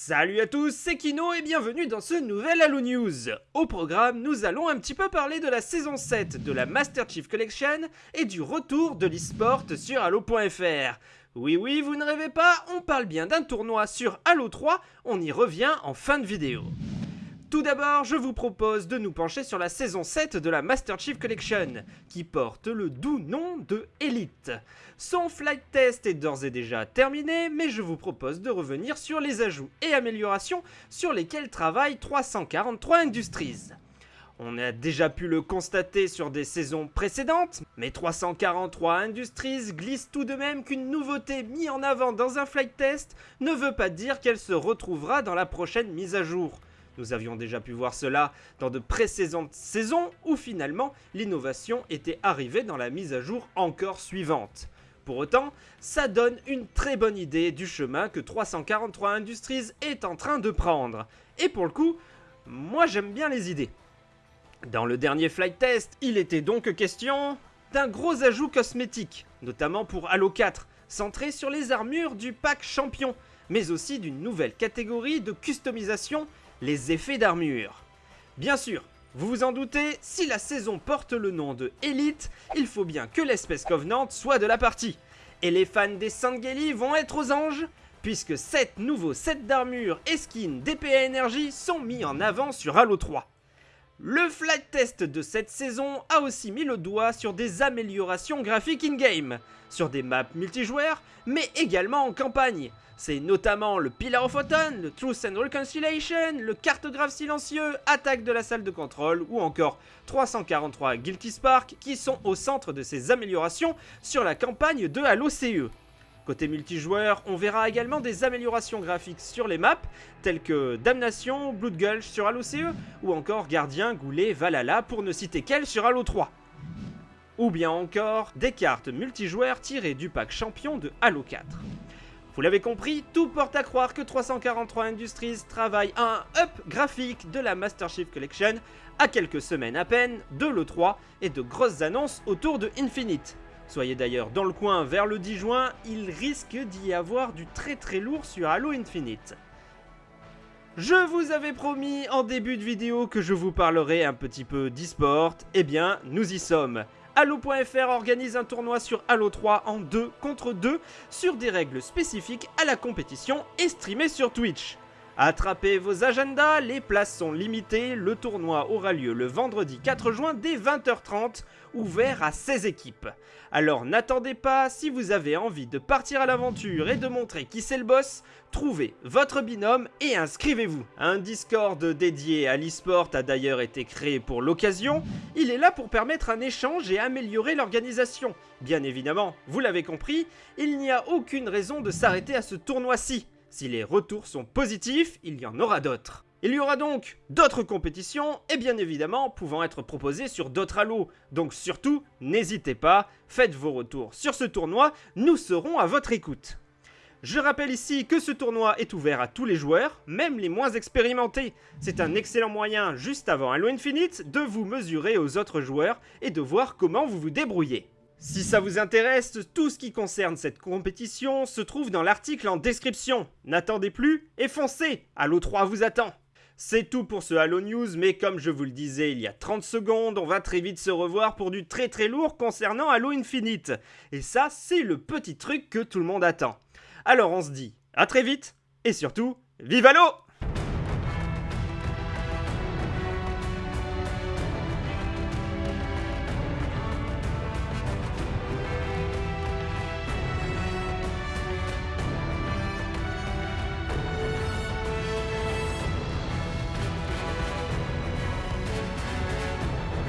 Salut à tous, c'est Kino et bienvenue dans ce nouvel Halo News. Au programme, nous allons un petit peu parler de la saison 7 de la Master Chief Collection et du retour de l'esport sur Halo.fr. Oui oui, vous ne rêvez pas, on parle bien d'un tournoi sur Halo 3, on y revient en fin de vidéo. Tout d'abord, je vous propose de nous pencher sur la saison 7 de la Master Chief Collection, qui porte le doux nom de Elite. Son flight test est d'ores et déjà terminé, mais je vous propose de revenir sur les ajouts et améliorations sur lesquels travaille 343 Industries. On a déjà pu le constater sur des saisons précédentes, mais 343 Industries glisse tout de même qu'une nouveauté mise en avant dans un flight test ne veut pas dire qu'elle se retrouvera dans la prochaine mise à jour. Nous avions déjà pu voir cela dans de précédentes saisons où finalement l'innovation était arrivée dans la mise à jour encore suivante. Pour autant, ça donne une très bonne idée du chemin que 343 Industries est en train de prendre. Et pour le coup, moi j'aime bien les idées. Dans le dernier flight test, il était donc question d'un gros ajout cosmétique, notamment pour Halo 4, centré sur les armures du pack champion, mais aussi d'une nouvelle catégorie de customisation les effets d'armure. Bien sûr, vous vous en doutez, si la saison porte le nom de Elite, il faut bien que l'espèce Covenant soit de la partie. Et les fans des Sangeli vont être aux anges, puisque 7 nouveaux sets d'armure et skins DPA Energy sont mis en avant sur Halo 3. Le flight test de cette saison a aussi mis le doigt sur des améliorations graphiques in-game, sur des maps multijoueurs, mais également en campagne. C'est notamment le Pillar of Autumn, le Truth and Reconciliation, le cartographe silencieux, attaque de la salle de contrôle ou encore 343 Guilty Spark qui sont au centre de ces améliorations sur la campagne de Halo CE. Côté multijoueur, on verra également des améliorations graphiques sur les maps, telles que Damnation, Blood Gulch sur Halo CE, ou encore Gardien, Goulet, Valhalla, pour ne citer qu'elle sur Halo 3. Ou bien encore des cartes multijoueurs tirées du pack champion de Halo 4. Vous l'avez compris, tout porte à croire que 343 Industries travaille à un up graphique de la Master Chief Collection à quelques semaines à peine de l'E3 et de grosses annonces autour de Infinite. Soyez d'ailleurs dans le coin vers le 10 juin, il risque d'y avoir du très très lourd sur Halo Infinite. Je vous avais promis en début de vidéo que je vous parlerai un petit peu d'e-sport, eh bien nous y sommes. Halo.fr organise un tournoi sur Halo 3 en 2 contre 2 sur des règles spécifiques à la compétition et streamé sur Twitch. Attrapez vos agendas, les places sont limitées, le tournoi aura lieu le vendredi 4 juin dès 20h30, ouvert à 16 équipes. Alors n'attendez pas, si vous avez envie de partir à l'aventure et de montrer qui c'est le boss, trouvez votre binôme et inscrivez-vous. Un Discord dédié à l'e-sport a d'ailleurs été créé pour l'occasion, il est là pour permettre un échange et améliorer l'organisation. Bien évidemment, vous l'avez compris, il n'y a aucune raison de s'arrêter à ce tournoi-ci. Si les retours sont positifs, il y en aura d'autres. Il y aura donc d'autres compétitions et bien évidemment pouvant être proposées sur d'autres halos. Donc surtout, n'hésitez pas, faites vos retours sur ce tournoi, nous serons à votre écoute. Je rappelle ici que ce tournoi est ouvert à tous les joueurs, même les moins expérimentés. C'est un excellent moyen, juste avant Halo Infinite, de vous mesurer aux autres joueurs et de voir comment vous vous débrouillez. Si ça vous intéresse, tout ce qui concerne cette compétition se trouve dans l'article en description. N'attendez plus et foncez Halo 3 vous attend c'est tout pour ce Halo News, mais comme je vous le disais il y a 30 secondes, on va très vite se revoir pour du très très lourd concernant Halo Infinite. Et ça, c'est le petit truc que tout le monde attend. Alors on se dit à très vite, et surtout, vive Halo